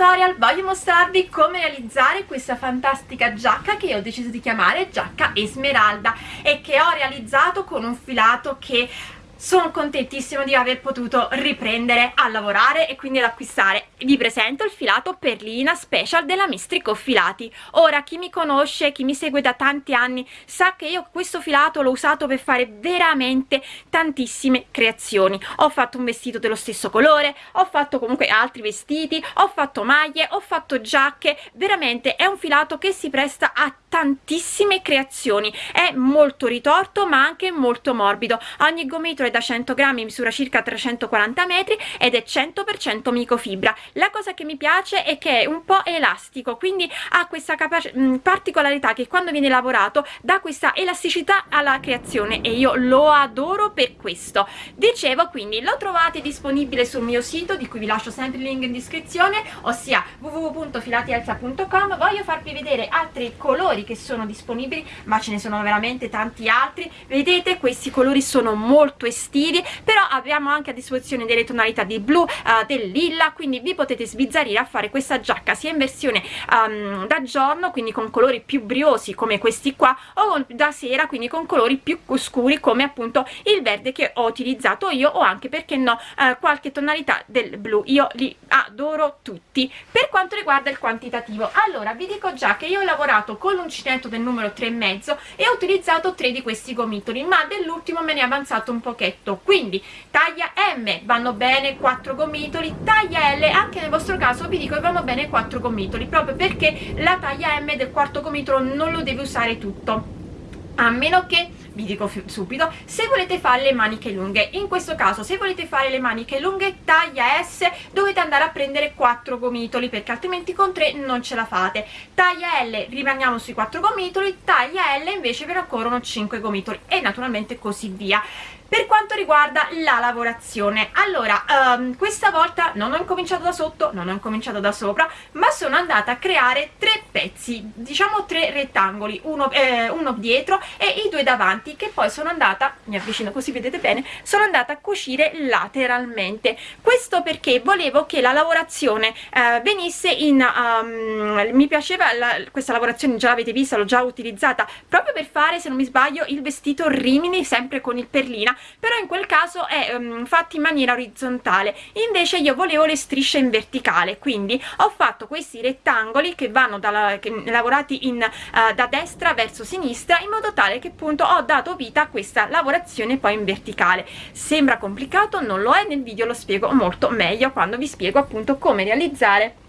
tutorial voglio mostrarvi come realizzare questa fantastica giacca che ho deciso di chiamare giacca Esmeralda e che ho realizzato con un filato che sono contentissima di aver potuto riprendere a lavorare e quindi ad acquistare. Vi presento il filato perlina special della Mistrico Filati. Ora chi mi conosce, chi mi segue da tanti anni sa che io questo filato l'ho usato per fare veramente tantissime creazioni. Ho fatto un vestito dello stesso colore ho fatto comunque altri vestiti ho fatto maglie, ho fatto giacche. Veramente è un filato che si presta a tantissime creazioni. È molto ritorto ma anche molto morbido. Ogni da 100 grammi misura circa 340 metri ed è 100% microfibra. La cosa che mi piace è che è un po' elastico quindi ha questa particolarità che quando viene lavorato dà questa elasticità alla creazione e io lo adoro per questo. Dicevo quindi lo trovate disponibile sul mio sito di cui vi lascio sempre il link in descrizione ossia www.filatielsa.com voglio farvi vedere altri colori che sono disponibili ma ce ne sono veramente tanti altri. Vedete questi colori sono molto estivi estivi però abbiamo anche a disposizione delle tonalità di blu, uh, del lilla quindi vi potete sbizzarrire a fare questa giacca sia in versione um, da giorno quindi con colori più briosi come questi qua o da sera quindi con colori più scuri come appunto il verde che ho utilizzato io o anche perché no uh, qualche tonalità del blu. Io li adoro tutti. Per quanto riguarda il quantitativo allora vi dico già che io ho lavorato con l'uncinetto del numero 3,5 e ho utilizzato tre di questi gomitoli ma dell'ultimo me ne è avanzato un pochetto perfetto quindi taglia M vanno bene 4 gomitoli. Taglia L anche nel vostro caso vi dico che vanno bene 4 gomitoli proprio perché la taglia M del quarto gomitolo non lo deve usare tutto. A meno che vi dico subito se volete fare le maniche lunghe in questo caso se volete fare le maniche lunghe taglia S dovete andare a prendere 4 gomitoli perché altrimenti con 3 non ce la fate. Taglia L rimaniamo sui 4 gomitoli taglia L invece ve ne occorrono 5 gomitoli e naturalmente così via per quanto riguarda la lavorazione. Allora um, questa volta non ho incominciato da sotto non ho incominciato da sopra ma sono andata a creare tre pezzi diciamo tre rettangoli uno, eh, uno dietro e i due davanti che poi sono andata mi avvicino così vedete bene sono andata a cucire lateralmente. Questo perché volevo che la lavorazione eh, venisse in um, mi piaceva la, questa lavorazione già l'avete vista l'ho già utilizzata proprio per fare se non mi sbaglio il vestito rimini sempre con il perlina però in quel caso è um, fatto in maniera orizzontale. Invece io volevo le strisce in verticale quindi ho fatto questi rettangoli che vanno dalla, che, lavorati in, uh, da destra verso sinistra in modo tale che appunto ho dato vita a questa lavorazione poi in verticale. Sembra complicato non lo è nel video lo spiego molto meglio quando vi spiego appunto come realizzare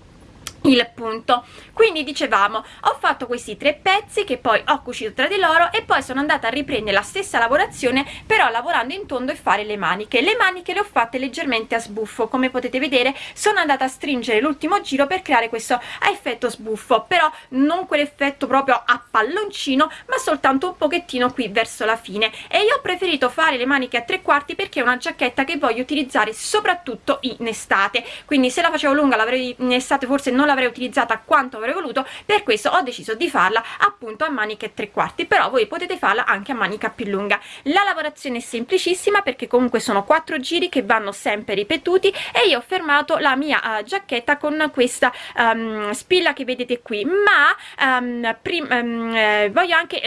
il punto. Quindi dicevamo ho fatto questi tre pezzi che poi ho cucito tra di loro e poi sono andata a riprendere la stessa lavorazione però lavorando in tondo e fare le maniche. Le maniche le ho fatte leggermente a sbuffo come potete vedere. Sono andata a stringere l'ultimo giro per creare questo effetto sbuffo però non quell'effetto proprio a palloncino ma soltanto un pochettino qui verso la fine. E io ho preferito fare le maniche a tre quarti perché è una giacchetta che voglio utilizzare soprattutto in estate. Quindi se la facevo lunga l'avrei in estate forse non l'avrei utilizzata quanto avrei voluto per questo ho deciso di farla appunto a maniche tre quarti però voi potete farla anche a manica più lunga. La lavorazione è semplicissima perché comunque sono quattro giri che vanno sempre ripetuti e io ho fermato la mia uh, giacchetta con questa um, spilla che vedete qui. Ma um, um, eh, voglio anche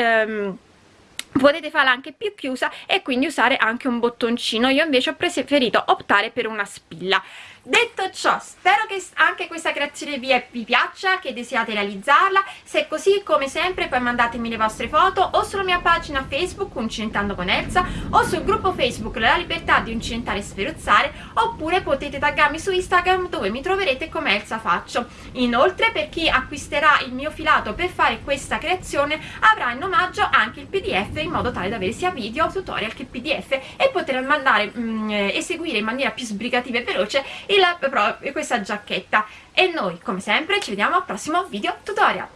potete farla anche più chiusa e quindi usare anche un bottoncino. Io invece ho preferito optare per una spilla detto ciò spero che anche questa creazione vi, è, vi piaccia che desiate realizzarla. Se è così come sempre poi mandatemi le vostre foto o sulla mia pagina facebook Uncinentando con Elsa o sul gruppo facebook La Libertà di Uncinentare e Sferuzzare oppure potete taggarmi su Instagram dove mi troverete come Elsa Faccio. Inoltre per chi acquisterà il mio filato per fare questa creazione avrà in omaggio anche il pdf in modo tale da avere sia video, tutorial che pdf e poter mandare mh, mm, eseguire in maniera più sbrigativa e veloce e questa giacchetta. E noi come sempre ci vediamo al prossimo video tutorial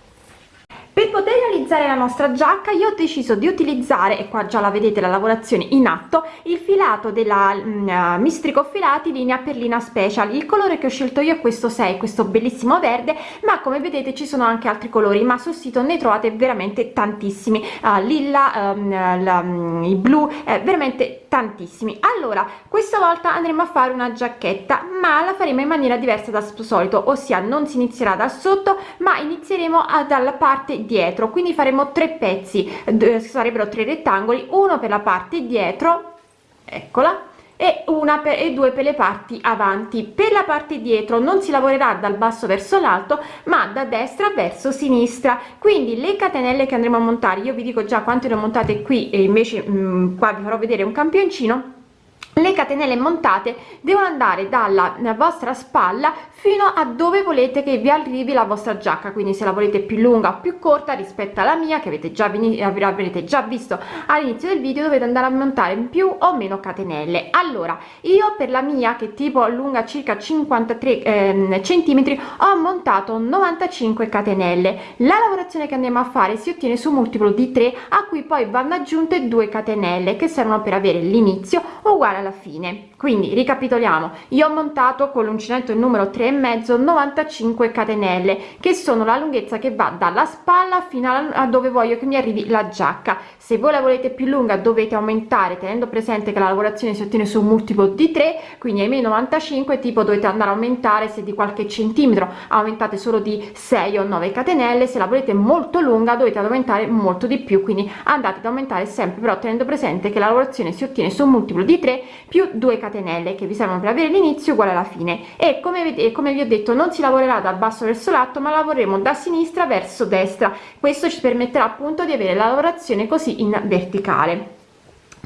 per poter realizzare la nostra giacca io ho deciso di utilizzare e qua già la vedete la lavorazione in atto il filato della uh, mistrico filati linea perlina special. Il colore che ho scelto io è questo 6 questo bellissimo verde ma come vedete ci sono anche altri colori ma sul sito ne trovate veramente tantissimi. Uh, lilla um, la, um, i blu eh, veramente tantissimi. Allora questa volta andremo a fare una giacchetta ma la faremo in maniera diversa dal solito ossia non si inizierà da sotto ma inizieremo dalla parte dietro quindi faremo tre pezzi sarebbero tre rettangoli uno per la parte dietro eccola e una per, e due per le parti avanti. Per la parte dietro non si lavorerà dal basso verso l'alto ma da destra verso sinistra. Quindi le catenelle che andremo a montare io vi dico già quante ne ho montate qui e invece mh, qua vi farò vedere un campioncino le catenelle montate devono andare dalla vostra spalla fino a dove volete che vi arrivi la vostra giacca. Quindi se la volete più lunga o più corta rispetto alla mia che avete già avrete già visto all'inizio del video dovete andare a montare più o meno catenelle. Allora io per la mia che tipo lunga circa 53 eh, centimetri ho montato 95 catenelle. La lavorazione che andiamo a fare si ottiene su multiplo di 3 a cui poi vanno aggiunte due catenelle che servono per avere l'inizio uguale alla fine. Quindi ricapitoliamo. Io ho montato con l'uncinetto il numero 3 e mezzo 95 catenelle che sono la lunghezza che va dalla spalla fino a dove voglio che mi arrivi la giacca. Se voi la volete più lunga dovete aumentare tenendo presente che la lavorazione si ottiene su un multiplo di 3 quindi ai miei 95 tipo dovete andare a aumentare se di qualche centimetro. Aumentate solo di 6 o 9 catenelle. Se la volete molto lunga dovete aumentare molto di più. Quindi andate ad aumentare sempre però tenendo presente che la lavorazione si ottiene su un multiplo di 3 più 2 catenelle che vi servono per avere l'inizio uguale alla fine. E come vedete come vi ho detto non si lavorerà dal basso verso l'alto ma lavoreremo da sinistra verso destra. Questo ci permetterà appunto di avere la lavorazione così in verticale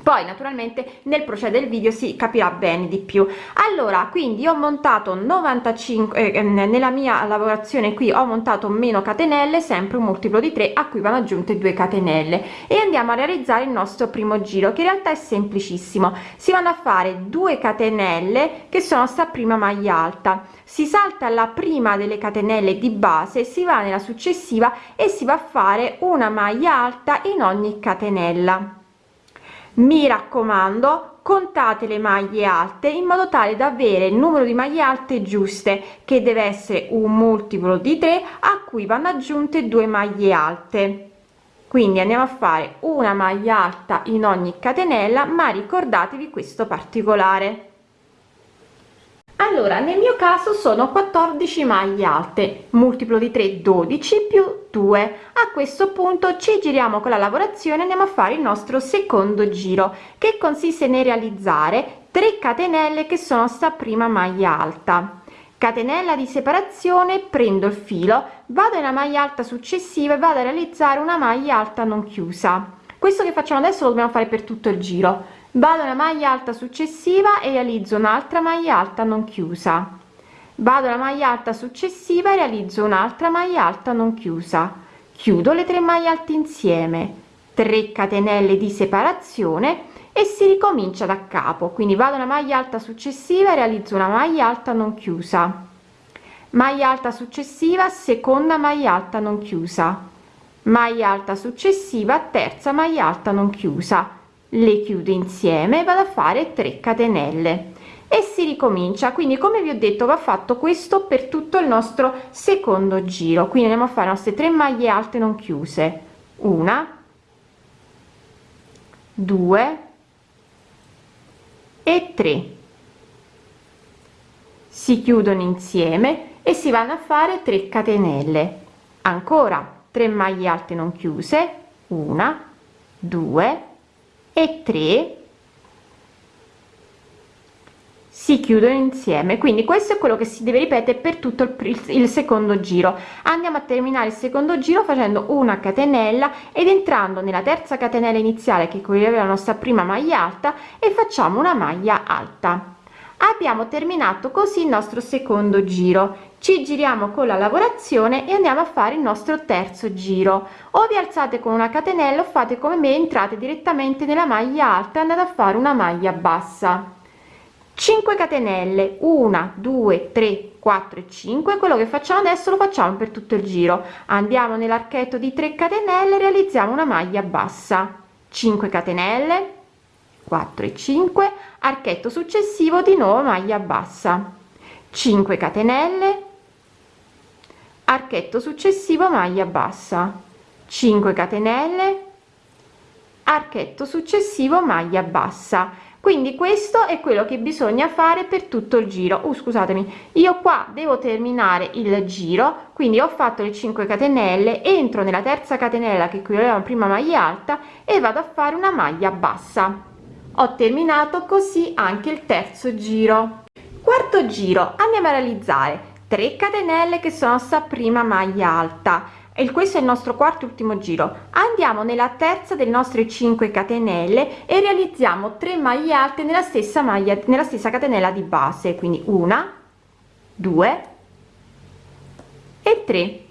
poi naturalmente nel procedere del video si capirà bene di più. Allora quindi ho montato 95 eh, nella mia lavorazione qui ho montato meno catenelle sempre un multiplo di 3 a cui vanno aggiunte due catenelle. E andiamo a realizzare il nostro primo giro che in realtà è semplicissimo. Si vanno a fare due catenelle che sono sta prima maglia alta. Si salta la prima delle catenelle di base si va nella successiva e si va a fare una maglia alta in ogni catenella mi raccomando contate le maglie alte in modo tale da avere il numero di maglie alte giuste che deve essere un multiplo di 3 a cui vanno aggiunte due maglie alte. Quindi andiamo a fare una maglia alta in ogni catenella ma ricordatevi questo particolare allora nel mio caso sono 14 maglie alte multiplo di 3 12 più 2 a questo punto ci giriamo con la lavorazione andiamo a fare il nostro secondo giro che consiste nel realizzare 3 catenelle che sono sta prima maglia alta. Catenella di separazione prendo il filo vado nella maglia alta successiva e vado a realizzare una maglia alta non chiusa. Questo che facciamo adesso lo dobbiamo fare per tutto il giro vado alla maglia alta successiva e realizzo un'altra maglia alta non chiusa. Vado alla maglia alta successiva e realizzo un'altra maglia alta non chiusa. Chiudo le tre maglie alte insieme. 3 catenelle di separazione e si ricomincia da capo. Quindi vado alla maglia alta successiva e realizzo una maglia alta non chiusa. Maglia alta successiva seconda maglia alta non chiusa. Maglia alta successiva terza maglia alta non chiusa le chiudo insieme vado a fare 3 catenelle. E si ricomincia. Quindi come vi ho detto va fatto questo per tutto il nostro secondo giro. Quindi andiamo a fare le nostre 3 maglie alte non chiuse. Una due e 3 si chiudono insieme e si vanno a fare 3 catenelle. Ancora 3 maglie alte non chiuse. Una due e 3 si chiudono insieme. Quindi questo è quello che si deve ripetere per tutto il, il secondo giro. Andiamo a terminare il secondo giro facendo una catenella ed entrando nella terza catenella iniziale che corrieva la nostra prima maglia alta e facciamo una maglia alta abbiamo terminato così il nostro secondo giro. Ci giriamo con la lavorazione e andiamo a fare il nostro terzo giro. O vi alzate con una catenella o fate come me entrate direttamente nella maglia alta e andate a fare una maglia bassa. 5 catenelle. 1 2 3 4 e 5 quello che facciamo adesso lo facciamo per tutto il giro. Andiamo nell'archetto di 3 catenelle realizziamo una maglia bassa. 5 catenelle 4 e 5 archetto successivo di nuovo maglia bassa. 5 catenelle archetto successivo maglia bassa. 5 catenelle archetto successivo maglia bassa. Quindi questo è quello che bisogna fare per tutto il giro. Uh, scusatemi io qua devo terminare il giro quindi ho fatto le 5 catenelle entro nella terza catenella che qui avevamo prima maglia alta e vado a fare una maglia bassa ho terminato così anche il terzo giro. Quarto giro andiamo a realizzare 3 catenelle che sono sta prima maglia alta. E questo è il nostro quarto ultimo giro. Andiamo nella terza delle nostre 5 catenelle e realizziamo 3 maglie alte nella stessa maglia nella stessa catenella di base. Quindi una due e tre.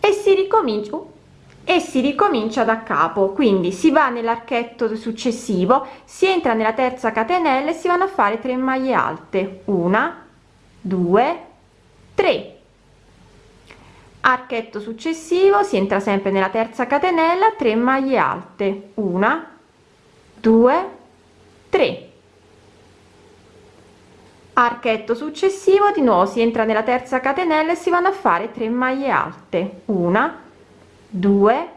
E si ricomincia e si ricomincia da capo. Quindi si va nell'archetto successivo si entra nella terza catenella e si vanno a fare 3 maglie alte. Una due tre. Archetto successivo si entra sempre nella terza catenella 3 maglie alte. Una due tre. Archetto successivo di nuovo si entra nella terza catenella e si vanno a fare 3 maglie alte. Una due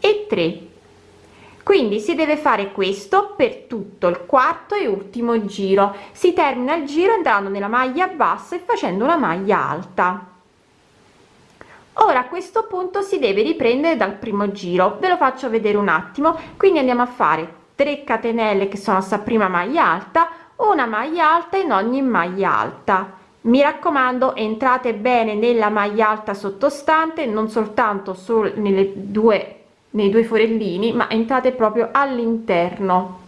e 3 quindi si deve fare questo per tutto il quarto e ultimo giro. Si termina il giro entrando nella maglia bassa e facendo una maglia alta. Ora a questo punto si deve riprendere dal primo giro. Ve lo faccio vedere un attimo. Quindi andiamo a fare 3 catenelle che sono sta prima maglia alta una maglia alta in ogni maglia alta mi raccomando entrate bene nella maglia alta sottostante non soltanto solo nelle due nei due forellini ma entrate proprio all'interno.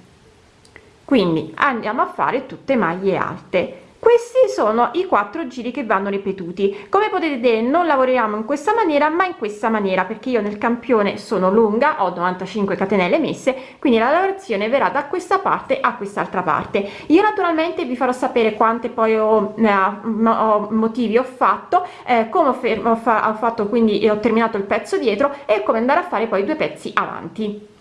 Quindi andiamo a fare tutte maglie alte questi sono i quattro giri che vanno ripetuti. Come potete vedere non lavoriamo in questa maniera ma in questa maniera perché io nel campione sono lunga ho 95 catenelle messe quindi la lavorazione verrà da questa parte a quest'altra parte. Io naturalmente vi farò sapere quante poi ho, eh, ho motivi ho fatto eh, come ho, fermo, ho, fa, ho fatto quindi ho terminato il pezzo dietro e come andare a fare poi due pezzi avanti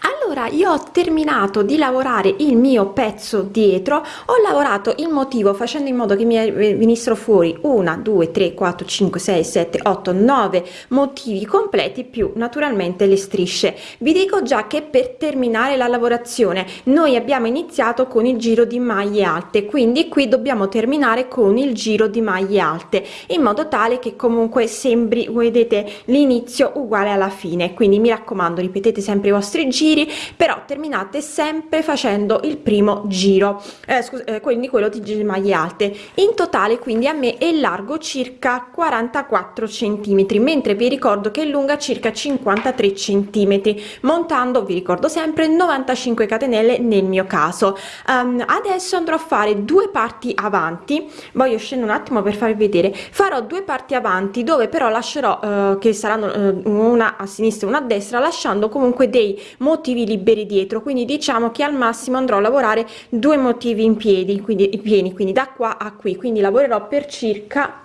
allora io ho terminato di lavorare il mio pezzo dietro ho lavorato il motivo facendo in modo che mi venissero fuori una due tre quattro cinque sei sette otto nove motivi completi più naturalmente le strisce. Vi dico già che per terminare la lavorazione noi abbiamo iniziato con il giro di maglie alte quindi qui dobbiamo terminare con il giro di maglie alte in modo tale che comunque sembri vedete l'inizio uguale alla fine. Quindi mi raccomando ripetete sempre i vostri giri però terminate sempre facendo il primo giro. Eh, scusa, eh, quindi quello di maglie alte. In totale quindi a me è largo circa 44 centimetri mentre vi ricordo che è lunga circa 53 centimetri montando vi ricordo sempre 95 catenelle nel mio caso. Um, adesso andrò a fare due parti avanti. Voglio scendere un attimo per farvi vedere. Farò due parti avanti dove però lascerò uh, che saranno uh, una a sinistra e una a destra lasciando comunque dei motivi liberi dietro quindi diciamo che al massimo andrò a lavorare due motivi in piedi quindi pieni quindi da qua a qui. Quindi lavorerò per circa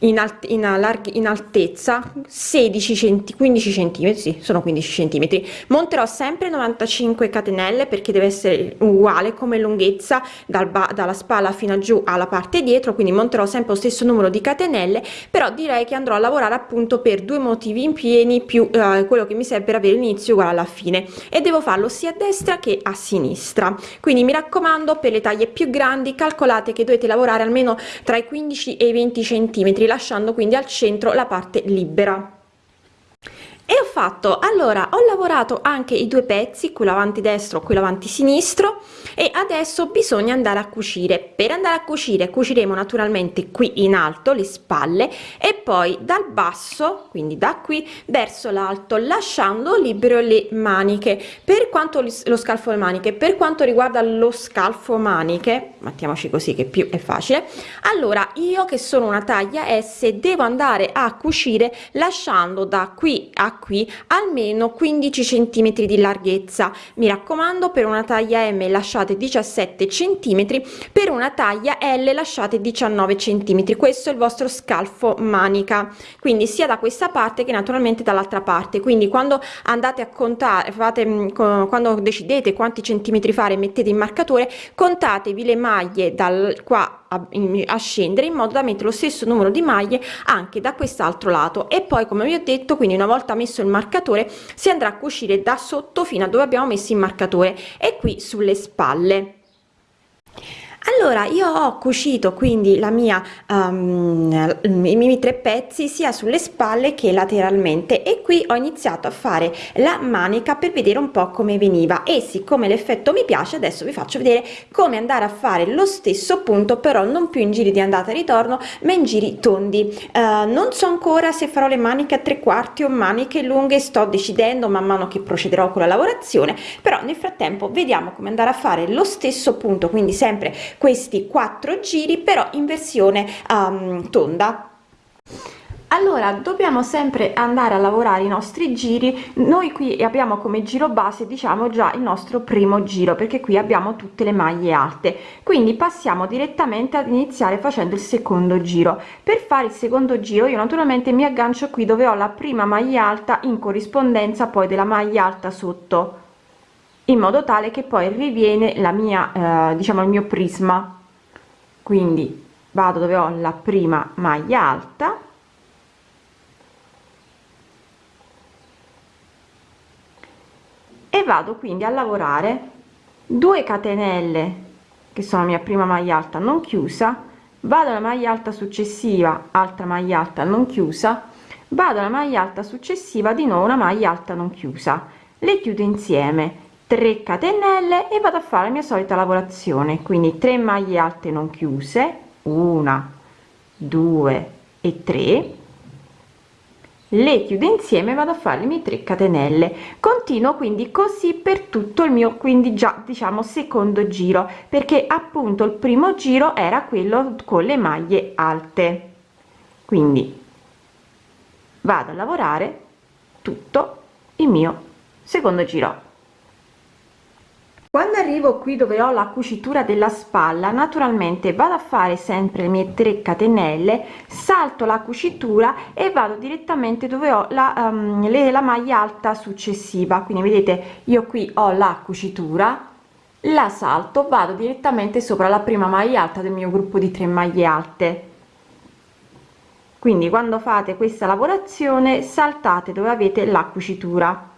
in, alt in, larghi, in altezza 16 centi 15 centimetri sì, sono 15 centimetri. Monterò sempre 95 catenelle perché deve essere uguale come lunghezza dal dalla spalla fino giù alla parte dietro quindi monterò sempre lo stesso numero di catenelle però direi che andrò a lavorare appunto per due motivi in pieni più eh, quello che mi serve per avere l'inizio uguale alla fine e devo farlo sia a destra che a sinistra. Quindi mi raccomando per le taglie più grandi calcolate che dovete lavorare almeno tra i 15 e i 20 centimetri lasciando quindi al centro la parte libera e ho fatto allora ho lavorato anche i due pezzi quello avanti destro quello avanti sinistro e adesso bisogna andare a cucire. Per andare a cucire cuciremo naturalmente qui in alto le spalle e poi dal basso quindi da qui verso l'alto lasciando libero le maniche. Per quanto lo scalfo maniche per quanto riguarda lo scalfo maniche mettiamoci così che più è facile allora io che sono una taglia s devo andare a cucire lasciando da qui a qui almeno 15 centimetri di larghezza. Mi raccomando per una taglia m lasciate 17 centimetri per una taglia l lasciate 19 centimetri. Questo è il vostro scalfo manica. Quindi sia da questa parte che naturalmente dall'altra parte. Quindi quando andate a contare fate mm, quando decidete quanti centimetri fare mettete in marcatore contatevi le maglie dal qua a, a scendere in modo da mettere lo stesso numero di maglie anche da quest'altro lato. E poi come vi ho detto quindi una volta messo il marcatore si andrà a cucire da sotto fino a dove abbiamo messo il marcatore e qui sulle spalle allora io ho cucito quindi la mia um, i miei tre pezzi sia sulle spalle che lateralmente e qui ho iniziato a fare la manica per vedere un po come veniva e siccome l'effetto mi piace adesso vi faccio vedere come andare a fare lo stesso punto però non più in giri di andata e ritorno ma in giri tondi. Uh, non so ancora se farò le maniche a tre quarti o maniche lunghe sto decidendo man mano che procederò con la lavorazione però nel frattempo vediamo come andare a fare lo stesso punto quindi sempre questi quattro giri però in versione um, tonda. Allora dobbiamo sempre andare a lavorare i nostri giri. Noi qui abbiamo come giro base diciamo già il nostro primo giro perché qui abbiamo tutte le maglie alte. Quindi passiamo direttamente ad iniziare facendo il secondo giro. Per fare il secondo giro io naturalmente mi aggancio qui dove ho la prima maglia alta in corrispondenza poi della maglia alta sotto in modo tale che poi riviene la mia eh, diciamo il mio prisma. Quindi vado dove ho la prima maglia alta. E vado quindi a lavorare. 2 catenelle che sono la mia prima maglia alta non chiusa. Vado alla maglia alta successiva altra maglia alta non chiusa. Vado alla maglia alta successiva di nuovo una maglia alta non chiusa. Le chiudo insieme 3 catenelle e vado a fare la mia solita lavorazione. Quindi 3 maglie alte non chiuse una due e 3 le chiudo insieme vado a fare le mie 3 catenelle. Continuo quindi così per tutto il mio quindi già diciamo secondo giro perché appunto il primo giro era quello con le maglie alte. Quindi vado a lavorare tutto il mio secondo giro arrivo qui dove ho la cucitura della spalla naturalmente vado a fare sempre le mie 3 catenelle salto la cucitura e vado direttamente dove ho la, um, le, la maglia alta successiva. Quindi vedete io qui ho la cucitura la salto vado direttamente sopra la prima maglia alta del mio gruppo di 3 maglie alte. Quindi quando fate questa lavorazione saltate dove avete la cucitura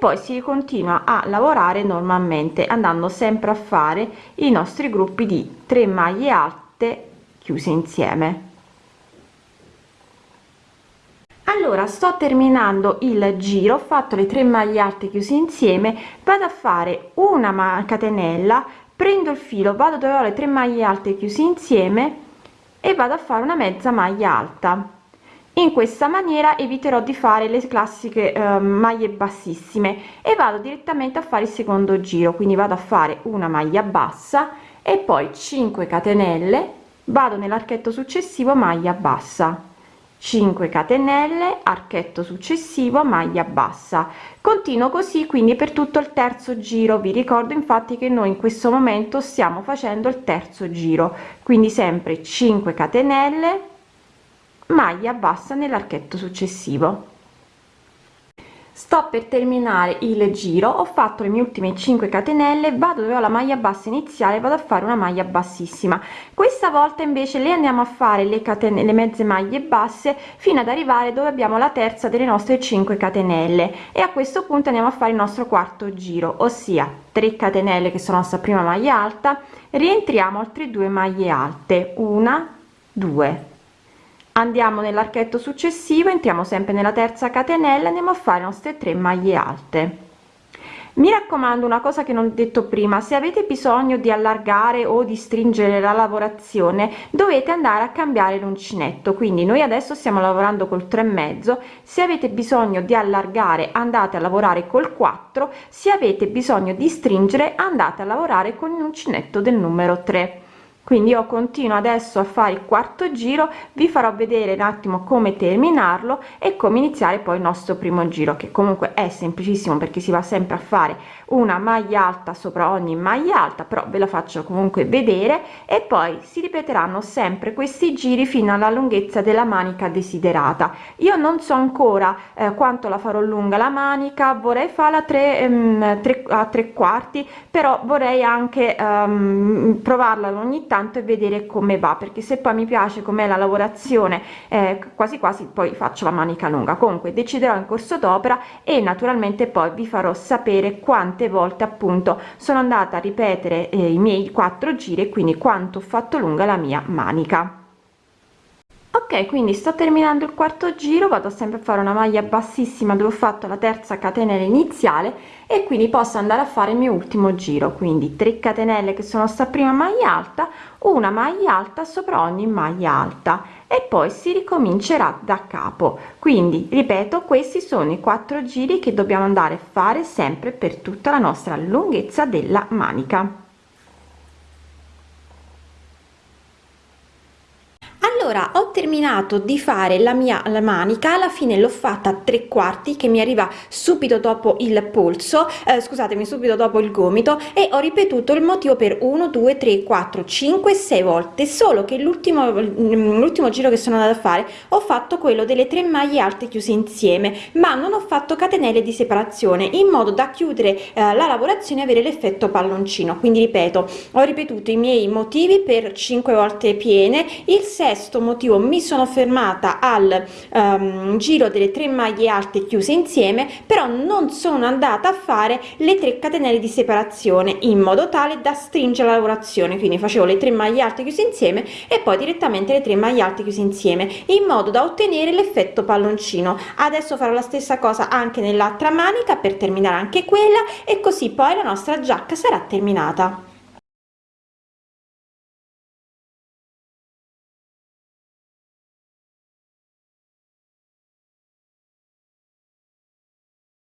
poi si continua a lavorare normalmente andando sempre a fare i nostri gruppi di 3 maglie alte chiuse insieme. Allora sto terminando il giro ho fatto le 3 maglie alte chiuse insieme vado a fare una catenella prendo il filo vado dove ho le 3 maglie alte chiuse insieme e vado a fare una mezza maglia alta in questa maniera eviterò di fare le classiche eh, maglie bassissime e vado direttamente a fare il secondo giro. Quindi vado a fare una maglia bassa e poi 5 catenelle vado nell'archetto successivo maglia bassa. 5 catenelle archetto successivo maglia bassa. Continuo così quindi per tutto il terzo giro. Vi ricordo infatti che noi in questo momento stiamo facendo il terzo giro. Quindi sempre 5 catenelle maglia bassa nell'archetto successivo. Sto per terminare il giro ho fatto le mie ultime 5 catenelle vado dove ho la maglia bassa iniziale vado a fare una maglia bassissima. Questa volta invece le andiamo a fare le catene le mezze maglie basse fino ad arrivare dove abbiamo la terza delle nostre 5 catenelle. E a questo punto andiamo a fare il nostro quarto giro ossia 3 catenelle che sono la nostra prima maglia alta rientriamo altre due maglie alte. Una due andiamo nell'archetto successivo entriamo sempre nella terza catenella andiamo a fare le nostre 3 maglie alte. Mi raccomando una cosa che non ho detto prima se avete bisogno di allargare o di stringere la lavorazione dovete andare a cambiare l'uncinetto. Quindi noi adesso stiamo lavorando col 3 e mezzo se avete bisogno di allargare andate a lavorare col 4 se avete bisogno di stringere andate a lavorare con l'uncinetto del numero 3 quindi io continuo adesso a fare il quarto giro vi farò vedere un attimo come terminarlo e come iniziare poi il nostro primo giro che comunque è semplicissimo perché si va sempre a fare una maglia alta sopra ogni maglia alta però ve la faccio comunque vedere e poi si ripeteranno sempre questi giri fino alla lunghezza della manica desiderata. Io non so ancora eh, quanto la farò lunga la manica vorrei farla 3 ehm, 3 a tre quarti però vorrei anche ehm, provarla ogni tanto e vedere come va perché se poi mi piace com'è la lavorazione eh, quasi quasi poi faccio la manica lunga. Comunque deciderò in corso d'opera e naturalmente poi vi farò sapere quante quante volte appunto sono andata a ripetere eh, i miei quattro giri e quindi quanto ho fatto lunga la mia manica. Ok quindi sto terminando il quarto giro vado sempre a fare una maglia bassissima dove ho fatto la terza catenella iniziale e quindi posso andare a fare il mio ultimo giro. Quindi 3 catenelle che sono sta prima maglia alta una maglia alta sopra ogni maglia alta e poi si ricomincerà da capo. Quindi ripeto questi sono i quattro giri che dobbiamo andare a fare sempre per tutta la nostra lunghezza della manica allora ho terminato di fare la mia la manica alla fine l'ho fatta tre quarti che mi arriva subito dopo il polso eh, scusatemi subito dopo il gomito e ho ripetuto il motivo per 1 2 3 4 5 6 volte. Solo che l'ultimo mm, l'ultimo giro che sono andata a fare ho fatto quello delle tre maglie alte chiuse insieme ma non ho fatto catenelle di separazione in modo da chiudere eh, la lavorazione e avere l'effetto palloncino. Quindi ripeto ho ripetuto i miei motivi per 5 volte piene il sesto motivo mi sono fermata al um, giro delle tre maglie alte chiuse insieme però non sono andata a fare le 3 catenelle di separazione in modo tale da stringere la lavorazione. Quindi facevo le tre maglie alte chiuse insieme e poi direttamente le tre maglie alte chiuse insieme in modo da ottenere l'effetto palloncino. Adesso farò la stessa cosa anche nell'altra manica per terminare anche quella e così poi la nostra giacca sarà terminata